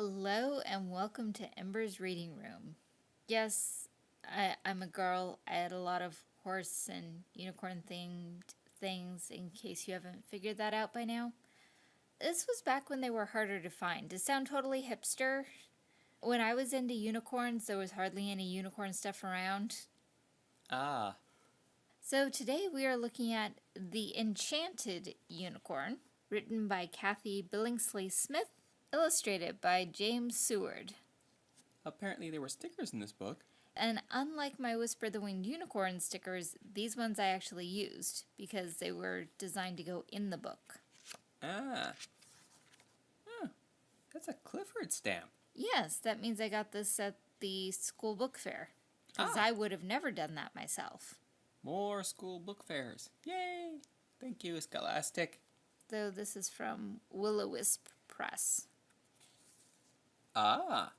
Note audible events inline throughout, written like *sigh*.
Hello and welcome to Ember's Reading Room. Yes, I, I'm a girl. I had a lot of horse and unicorn themed things in case you haven't figured that out by now. This was back when they were harder to find. To sound totally hipster, when I was into unicorns, there was hardly any unicorn stuff around. Ah. So today we are looking at The Enchanted Unicorn, written by Kathy Billingsley Smith illustrated by James Seward. Apparently there were stickers in this book. And unlike my Whisper the Winged Unicorn stickers, these ones I actually used because they were designed to go in the book. Ah. Huh. That's a Clifford stamp. Yes, that means I got this at the school book fair. Because Ah. I would have never done that myself. More school book fairs. Yay! Thank you, Scholastic. Though this is from Willowisp Press. Ah.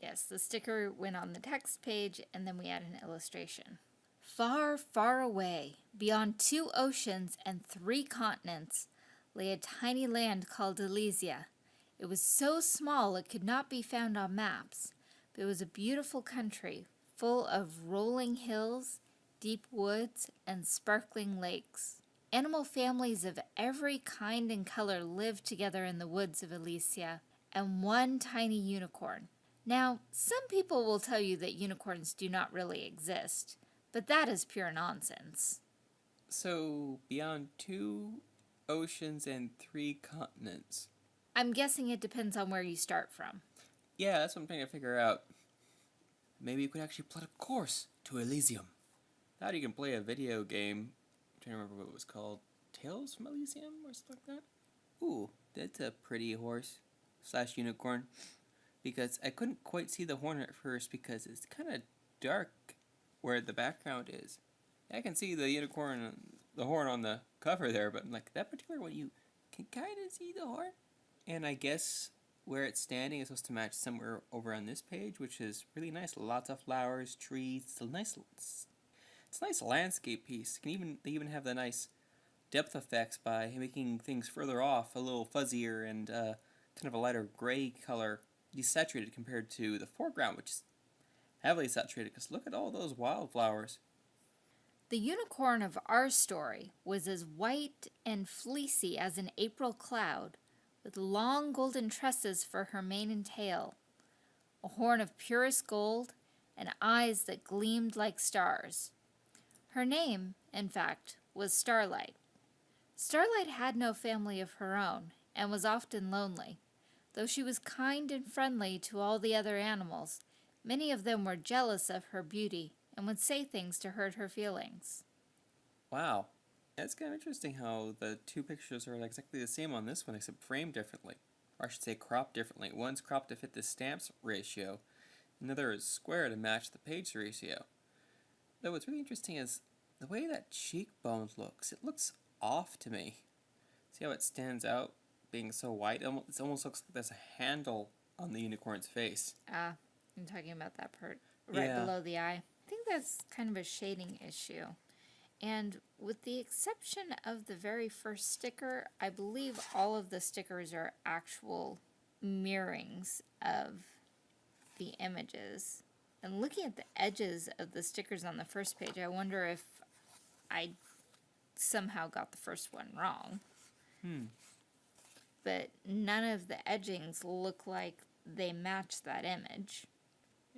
Yes, the sticker went on the text page and then we add an illustration. Far, far away, beyond two oceans and three continents, lay a tiny land called Elysia. It was so small it could not be found on maps, but it was a beautiful country full of rolling hills, deep woods, and sparkling lakes. Animal families of every kind and color lived together in the woods of Elysia, and one tiny unicorn. Now, some people will tell you that unicorns do not really exist, but that is pure nonsense. So, beyond two oceans and three continents. I'm guessing it depends on where you start from. Yeah, that's what I'm trying to figure out. Maybe you could actually plot a course to Elysium. Now you can play a video game. I'm trying to remember what it was called. Tales from Elysium or something like that? Ooh, that's a pretty horse slash unicorn. Because I couldn't quite see the horn at first because it's kind of dark where the background is. I can see the unicorn, the horn on the cover there, but like that particular one, you can kind of see the horn. And I guess where it's standing is supposed to match somewhere over on this page, which is really nice. Lots of flowers, trees. It's a nice, it's a nice landscape piece. You can even they even have the nice depth effects by making things further off a little fuzzier and uh, kind of a lighter gray color, desaturated compared to the foreground, which is heavily saturated. Because look at all those wildflowers. The unicorn of our story was as white and fleecy as an April cloud, with long golden tresses for her mane and tail, a horn of purest gold, and eyes that gleamed like stars. Her name, in fact, was Starlight. Starlight had no family of her own, and was often lonely. Though she was kind and friendly to all the other animals, many of them were jealous of her beauty and would say things to hurt her feelings. Wow. That's kind of interesting how the two pictures are exactly the same on this one, except framed differently. Or I should say cropped differently. One's cropped to fit the stamps ratio, another is square to match the page ratio. Though what's really interesting is the way that cheekbone looks. It looks off to me. See how it stands out being so white? It almost looks like there's a handle on the unicorn's face. Ah, I'm talking about that part right Yeah. below the eye. I think that's kind of a shading issue. And with the exception of the very first sticker, I believe all of the stickers are actual mirrorings of the images. And looking at the edges of the stickers on the first page, I wonder if I somehow got the first one wrong. Hmm. But none of the edgings look like they match that image.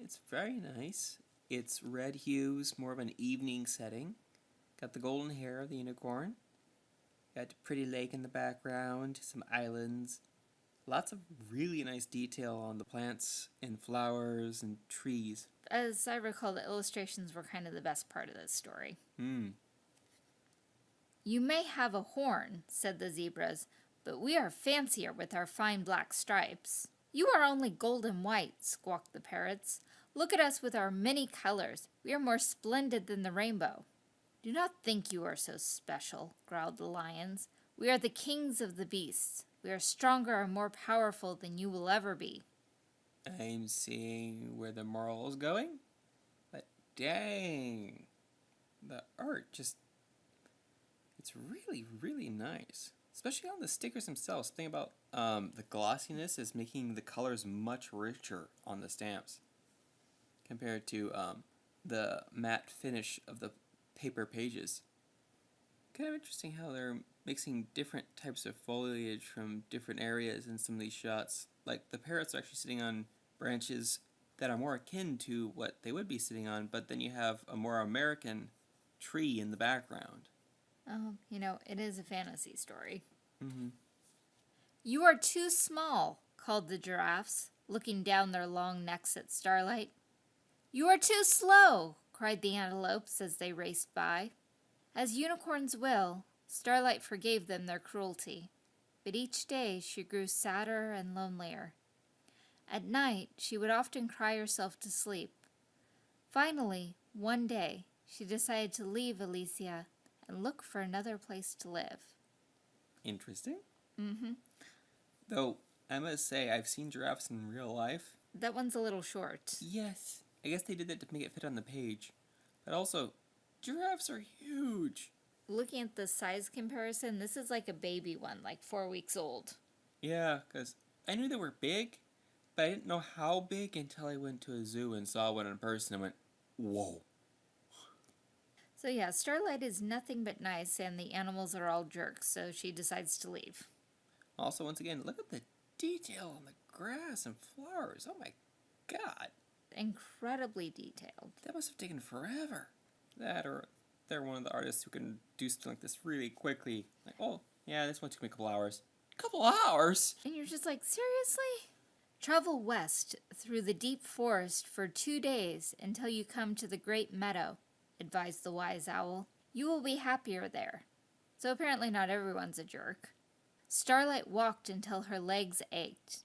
It's very nice. It's red hues, more of an evening setting. Got the golden hair of the unicorn. Got a pretty lake in the background, some islands. Lots of really nice detail on the plants and flowers and trees. As I recall, the illustrations were kind of the best part of this story. Hmm. You may have a horn, said the zebras, but we are fancier with our fine black stripes. You are only gold and white, squawked the parrots. Look at us with our many colors. We are more splendid than the rainbow. Do not think you are so special, growled the lions. We are the kings of the beasts. We are stronger and more powerful than you will ever be. I'm seeing where the moral is going. But dang. The art just. It's really, really nice. Especially on the stickers themselves. Think about um, the glossiness is making the colors much richer on the stamps compared to um, the matte finish of the paper pages. Kind of interesting how they're mixing different types of foliage from different areas in some of these shots. Like the parrots are actually sitting on branches that are more akin to what they would be sitting on, but then you have a more American tree in the background. Oh, you know, it is a fantasy story. Mm-hmm. You are too small, called the giraffes, looking down their long necks at Starlight. You are too slow, cried the antelopes as they raced by. As unicorns will, Starlight forgave them their cruelty, but each day she grew sadder and lonelier. At night, she would often cry herself to sleep. Finally, one day, she decided to leave Elysia and look for another place to live. Interesting. Mm-hmm. Though, I must say, I've seen giraffes in real life. That one's a little short. Yes. I guess they did that to make it fit on the page. But also, giraffes are huge. Looking at the size comparison, this is like a baby one, like four weeks old. Yeah, because I knew they were big, but I didn't know how big until I went to a zoo and saw one in person and went, whoa. So yeah, Starlight is nothing but nice, and the animals are all jerks, so she decides to leave. Also, once again, look at the detail on the grass and flowers. Oh my god. Incredibly detailed. That must have taken forever. That or they're one of the artists who can do something like this really quickly. Like, oh, yeah, this one took me a couple hours. A Couple hours? And you're just like, seriously? Travel west through the deep forest for two days until you come to the great meadow, advised the wise owl. You will be happier there. So apparently not everyone's a jerk. Starlight walked until her legs ached.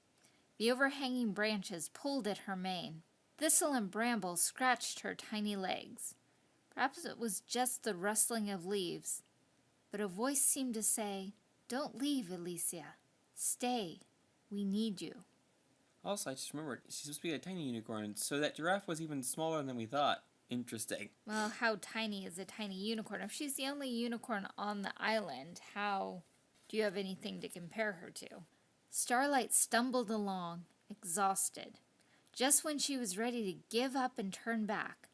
The overhanging branches pulled at her mane. Thistle and bramble scratched her tiny legs. Perhaps it was just the rustling of leaves, but a voice seemed to say, Don't leave, Elysia. Stay. We need you. Also, I just remembered, she's supposed to be a tiny unicorn, so that giraffe was even smaller than we thought. Interesting. Well, how tiny is a tiny unicorn? If she's the only unicorn on the island, how do you have anything to compare her to? Starlight stumbled along, exhausted. Just when she was ready to give up and turn back,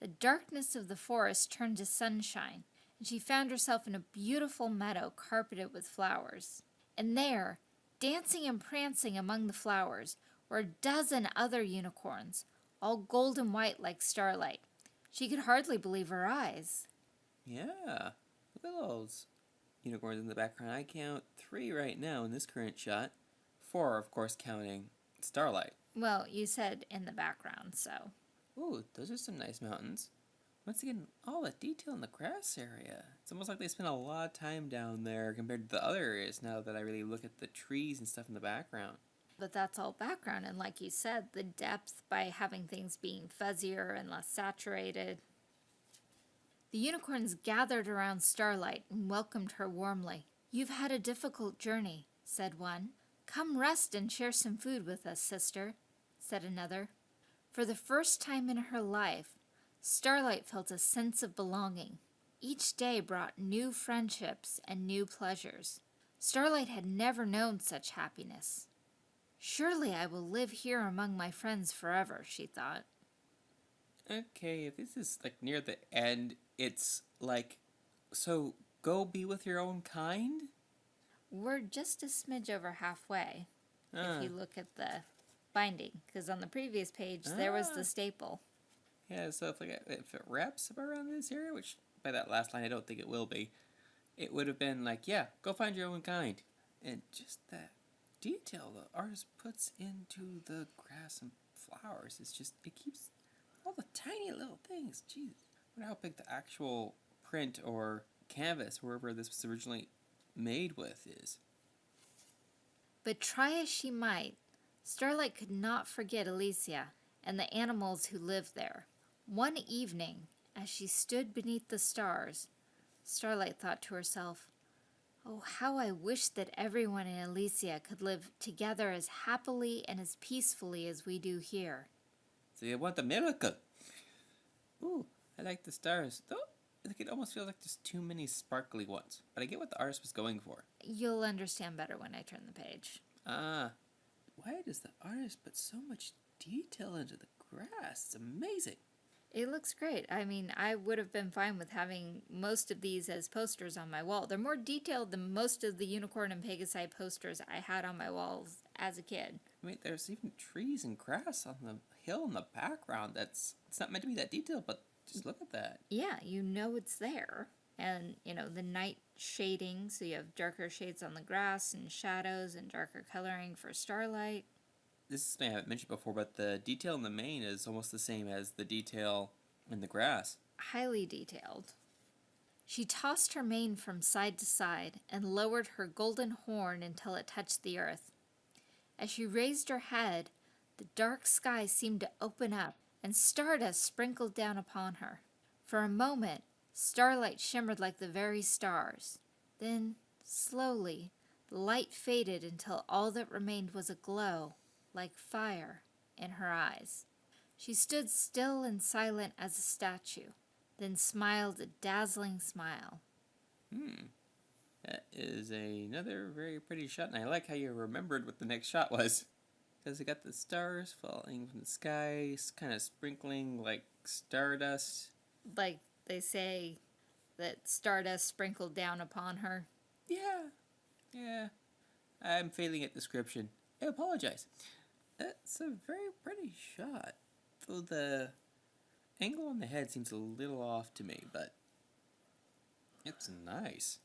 the darkness of the forest turned to sunshine, and she found herself in a beautiful meadow carpeted with flowers. And there, dancing and prancing among the flowers, were a dozen other unicorns, all golden white like starlight. She could hardly believe her eyes. Yeah. Look at those unicorns in the background. I count three right now in this current shot. Four, of course, counting Starlight. Well, you said in the background, so. Ooh, those are some nice mountains. Once again, all the detail in the grass area. It's almost like they spent a lot of time down there compared to the other areas now that I really look at the trees and stuff in the background. But that's all background, and like you said, the depth by having things being fuzzier and less saturated. The unicorns gathered around Starlight and welcomed her warmly. You've had a difficult journey, said one. Come rest and share some food with us, sister, said another. For the first time in her life, Starlight felt a sense of belonging. Each day brought new friendships and new pleasures. Starlight had never known such happiness. Surely I will live here among my friends forever, she thought. Okay, if this is like near the end, it's like, so go be with your own kind? We're just a smidge over halfway Ah, if you look at the binding, because on the previous page there was Ah. the staple. yeah, so if, like, if it wraps up around this area, which by that last line I don't think it will be, it would have been like, yeah, go find your own kind. And just that detail the artist puts into the grass and flowers, it's just, it keeps all the tiny little things. Jeez. I wonder how big the actual print or canvas, wherever this was originally made with, is. But try as she might, Starlight could not forget Elysia and the animals who lived there. One evening, as she stood beneath the stars, Starlight thought to herself, Oh, how I wish that everyone in Elysia could live together as happily and as peacefully as we do here. So you want the miracle? Ooh, I like the stars. Though, like, it almost feels like there's too many sparkly ones. But I get what the artist was going for. You'll understand better when I turn the page. Ah, why does the artist put so much detail into the grass? It's amazing. It looks great. I mean, I would have been fine with having most of these as posters on my wall. They're more detailed than most of the Unicorn and Pegasi posters I had on my walls as a kid. I mean, there's even trees and grass on the hill in the background. That's it's not meant to be that detailed, but just look at that. Yeah, you know it's there. And, you know, the night shading, so you have darker shades on the grass and shadows and darker coloring for starlight. This is something I haven't mentioned before, but the detail in the mane is almost the same as the detail in the grass. highly detailed. She tossed her mane from side to side and lowered her golden horn until it touched the earth. As she raised her head, the dark sky seemed to open up and stardust sprinkled down upon her. For a moment, starlight shimmered like the very stars. Then, slowly, the light faded until all that remained was a glow, like fire, in her eyes. She stood still and silent as a statue, then smiled a dazzling smile. Hmm. That is another very pretty shot, and I like how you remembered what the next shot was. *laughs* Because it got the stars falling from the sky, kind of sprinkling like stardust. Like they say that stardust sprinkled down upon her. Yeah. Yeah. I'm failing at description. I apologize. That's a very pretty shot. Though the angle on the head seems a little off to me, but it's nice.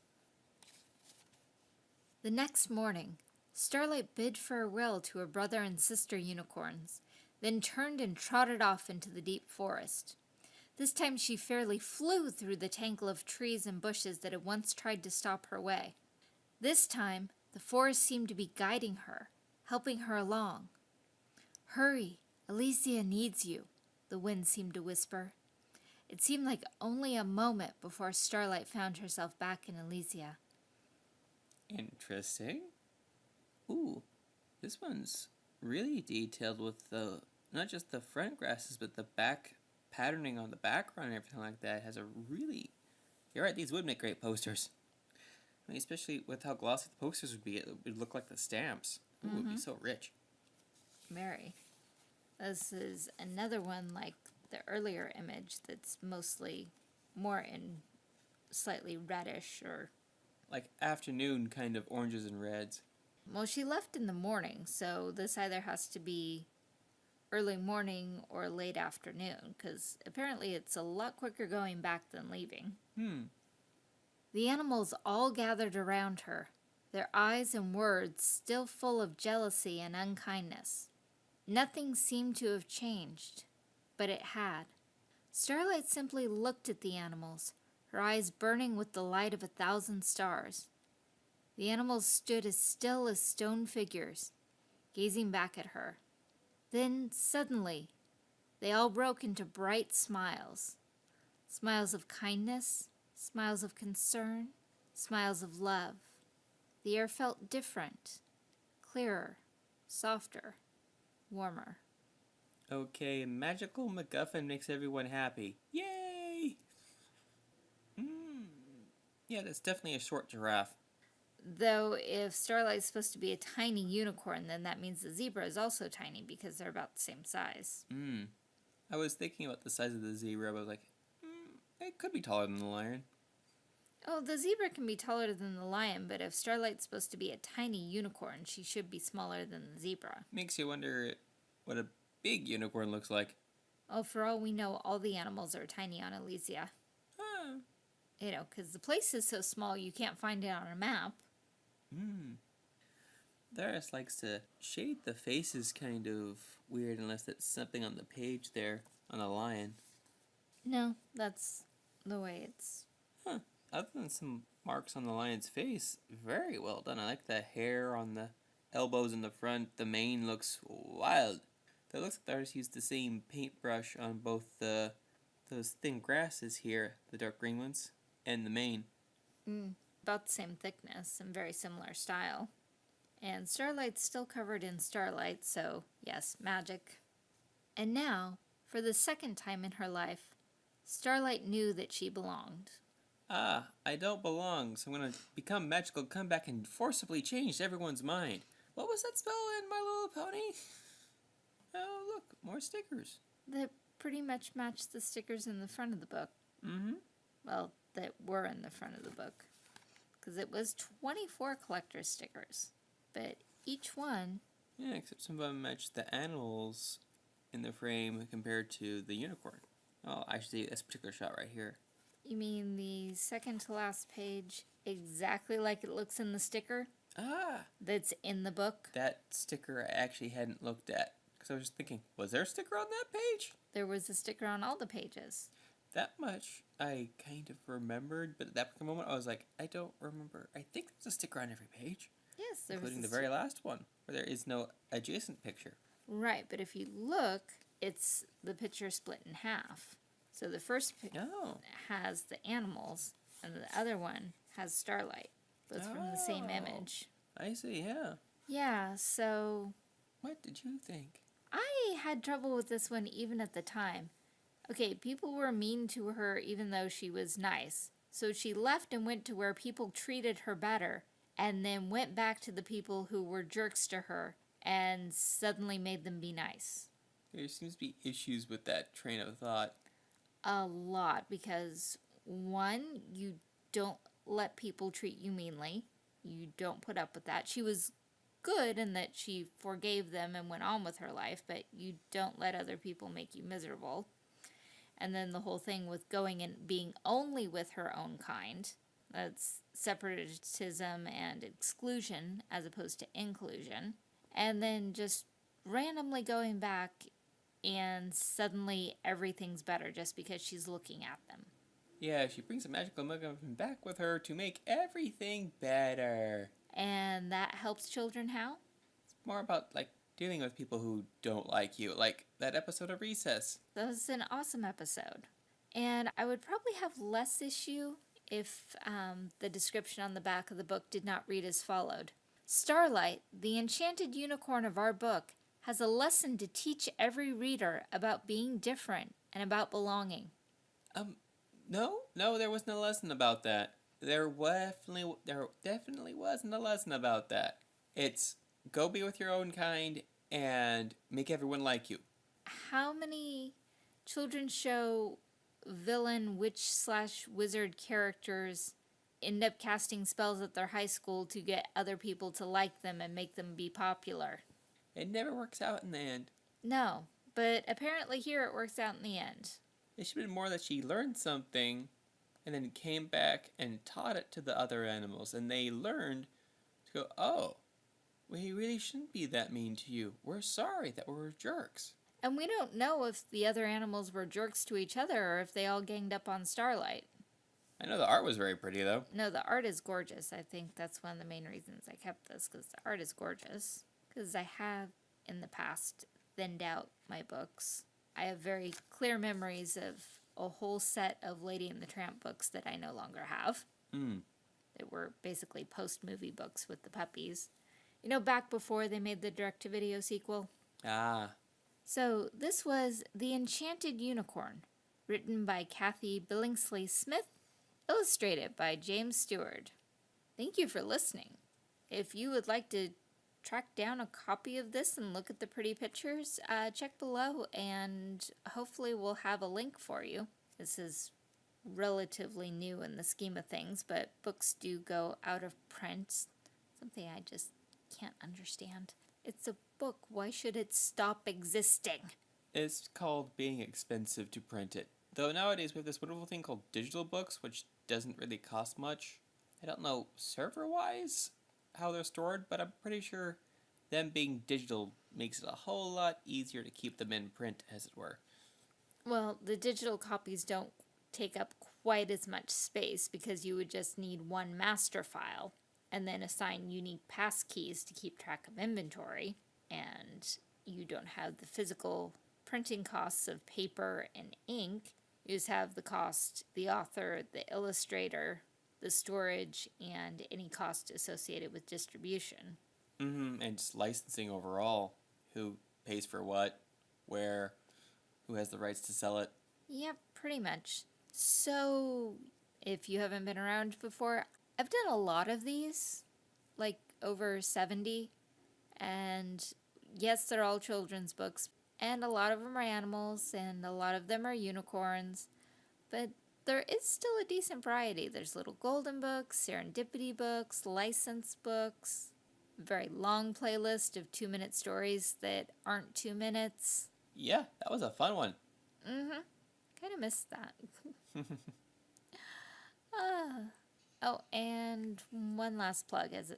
The next morning, Starlight bid farewell to her brother and sister unicorns, then turned and trotted off into the deep forest. This time she fairly flew through the tangle of trees and bushes that had once tried to stop her way. This time, the forest seemed to be guiding her, helping her along. Hurry, Elysia needs you, the wind seemed to whisper. It seemed like only a moment before Starlight found herself back in Elysia. Interesting. Ooh, this one's really detailed with the not just the front grasses, but the back patterning on the background and everything like that. Has a really. You're right. These would make great posters. I mean, especially with how glossy the posters would be, it would look like the stamps. Ooh, It would be mm-hmm. so rich. Mary. This is another one like the earlier image that's mostly more in slightly reddish or Like afternoon kind of oranges and reds. well she left in the morning so this either has to be early morning or late afternoon because apparently it's a lot quicker going back than leaving Hmm. the animals all gathered around her their eyes and words still full of jealousy and unkindness nothing seemed to have changed but it had starlight simply looked at the animals her eyes burning with the light of a thousand stars the animals stood as still as stone figures, gazing back at her. Then, suddenly, they all broke into bright smiles smiles of kindness, smiles of concern, smiles of love. The air felt different, clearer, softer, warmer. Okay, magical MacGuffin makes everyone happy. Yay! Hmm. Yeah, that's definitely a short giraffe. Though, if Starlight's supposed to be a tiny unicorn, then that means the zebra is also tiny because they're about the same size. Hmm. I was thinking about the size of the zebra, but I was like, hmm, it could be taller than the lion. Oh, the zebra can be taller than the lion, but if Starlight's supposed to be a tiny unicorn, she should be smaller than the zebra. Makes you wonder what a big unicorn looks like. Oh, for all we know, all the animals are tiny on Elysia. Huh. You know, because the place is so small you can't find it on a map. Hmm. Darius likes to shade the faces kind of weird unless it's something on the page there on a lion. No, that's the way it's. Huh. Other than some marks on the lion's face, very well done. I like the hair on the elbows in the front. The mane looks wild. It looks like the artist used the same paintbrush on both the those thin grasses here, the dark green ones, and the mane. Mm, about the same thickness and very similar style. And Starlight's still covered in starlight, so yes, magic. And now, for the second time in her life, Starlight knew that she belonged. Ah, I don't belong, so I'm gonna become magical, come back and forcibly change everyone's mind. What was that spell in My Little Pony? *laughs* Oh, look, more stickers. That pretty much match the stickers in the front of the book. Mm-hmm. Well, that were in the front of the book. Because it was 24 collector stickers. But each one, Yeah, except some of them match the animals in the frame compared to the unicorn. Oh, actually, this particular shot right here. You mean the second to last page, exactly like it looks in the sticker Ah, that's in the book? that sticker I actually hadn't looked at. Because I was just thinking, was there a sticker on that page? There was a sticker on all the pages. That much I kind of remembered, but at that moment I was like, I don't remember. I think there's a sticker on every page, Yes, there including the very last one, where there is no adjacent picture. Right, but if you look, it's the picture split in half. So the first No. Oh. has the animals, and the other one has Starlight, both from the same Oh. image. I see, yeah. Yeah, so What did you think? I had trouble with this one even at the time. Okay, people were mean to her even though she was nice. So she left and went to where people treated her better, and then went back to the people who were jerks to her and suddenly made them be nice. There seems to be issues with that train of thought. A lot because one, you don't let people treat you meanly. You don't put up with that. She was good in that she forgave them and went on with her life, but you don't let other people make you miserable. And then the whole thing with going and being only with her own kind. That's separatism and exclusion as opposed to inclusion. And then just randomly going back and suddenly everything's better just because she's looking at them. Yeah, she brings a magical MacGuffin back with her to make everything better. And that helps children how? It's more about, like, dealing with people who don't like you, like that episode of Recess. That was an awesome episode. And I would probably have less issue if um, the description on the back of the book did not read as followed Starlight, the enchanted unicorn of our book, has a lesson to teach every reader about being different and about belonging. Um, no, no, there wasn't a lesson about that. There definitely, there definitely wasn't a lesson about that. It's go be with your own kind and make everyone like you. How many children's show villain witch slash wizard characters end up casting spells at their high school to get other people to like them and make them be popular? It never works out in the end. No, but apparently here it works out in the end. It should have been more that she learned something and then came back and taught it to the other animals, and they learned to go, oh, we really shouldn't be that mean to you. We're sorry that we're jerks. And we don't know if the other animals were jerks to each other or if they all ganged up on Starlight. I know the art was very pretty, though. No, the art is gorgeous. I think that's one of the main reasons I kept this because the art is gorgeous. Because I have in the past thinned out my books. I have very clear memories of a whole set of Lady and the Tramp books that I no longer have. Mm. That were basically post movie books with the puppies. You know, back before they made the direct to video sequel? Ah, So, this was The Enchanted Unicorn, written by Kathy Billingsley Smith, illustrated by James Stewart. Thank you for listening. If you would like to track down a copy of this and look at the pretty pictures, uh, check below and hopefully we'll have a link for you. This is relatively new in the scheme of things, but books do go out of print. Something I just can't understand. It's a book. Why should it stop existing? it's called being expensive to print it. Though nowadays we have this wonderful thing called digital books, which doesn't really cost much. I don't know server wise how they're stored, but I'm pretty sure them being digital makes it a whole lot easier to keep them in print, as it were. Well, the digital copies don't take up quite as much space because you would just need one master file and then assign unique pass keys to keep track of inventory. And you don't have the physical printing costs of paper and ink. You just have the cost, the author, the illustrator, the storage, and any cost associated with distribution. Mm-hmm. And just licensing overall. Who pays for what, where, who has the rights to sell it. Yep, pretty much. So, if you haven't been around before, I've done a lot of these, like over 70. And yes, they're all children's books, and a lot of them are animals, and a lot of them are unicorns. But there is still a decent variety. There's little golden books, serendipity books, license books, very long playlist of two minute stories that aren't two minutes. Yeah, that was a fun one. Mm-hmm. Kind of missed that. *laughs* Ah. Oh, and one last plug as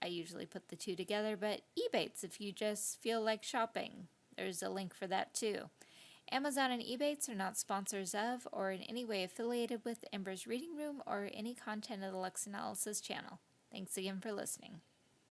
I usually put the two together, but Ebates if you just feel like shopping. There's a link for that too. Amazon and Ebates are not sponsors of or in any way affiliated with Ember's Reading Room or any content of the Lux Analysis channel. Thanks again for listening.